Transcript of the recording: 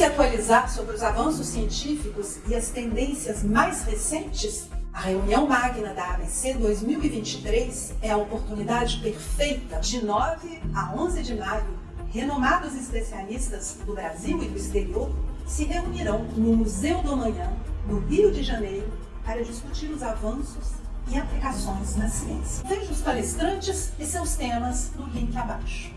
se atualizar sobre os avanços científicos e as tendências mais recentes? A reunião magna da ABC 2023 é a oportunidade perfeita de 9 a 11 de maio. Renomados especialistas do Brasil e do exterior se reunirão no Museu do Amanhã, no Rio de Janeiro, para discutir os avanços e aplicações na ciência. Veja os palestrantes e seus temas no link abaixo.